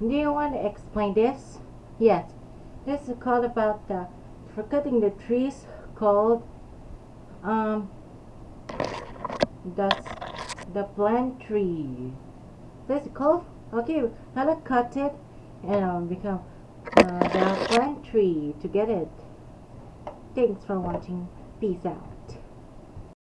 Do you want to explain this? Yes. This is called about the for cutting the trees called um the the plant tree. This is called okay. How to cut it and um, become uh, the plant tree to get it. Thanks for watching. Peace out.